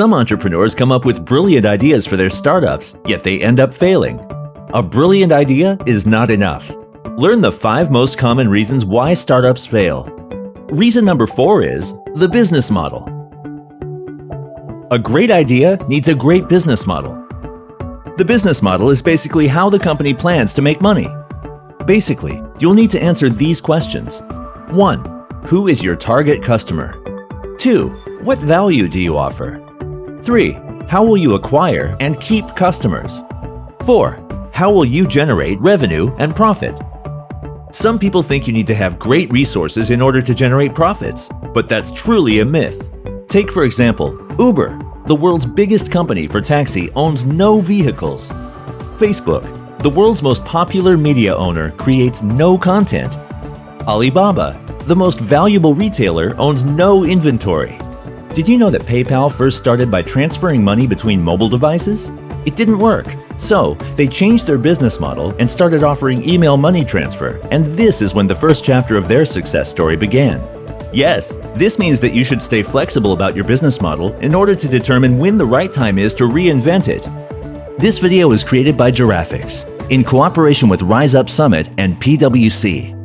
Some entrepreneurs come up with brilliant ideas for their startups, yet they end up failing. A brilliant idea is not enough. Learn the five most common reasons why startups fail. Reason number four is the business model. A great idea needs a great business model. The business model is basically how the company plans to make money. Basically, you'll need to answer these questions. 1. Who is your target customer? 2. What value do you offer? 3. How will you acquire and keep customers? 4. How will you generate revenue and profit? Some people think you need to have great resources in order to generate profits, but that's truly a myth. Take for example, Uber, the world's biggest company for taxi, owns no vehicles. Facebook, the world's most popular media owner, creates no content. Alibaba, the most valuable retailer, owns no inventory. Did you know that PayPal first started by transferring money between mobile devices? It didn't work. So, they changed their business model and started offering email money transfer, and this is when the first chapter of their success story began. Yes, this means that you should stay flexible about your business model in order to determine when the right time is to reinvent it. This video was created by Giraffics in cooperation with Rise Up Summit and PwC.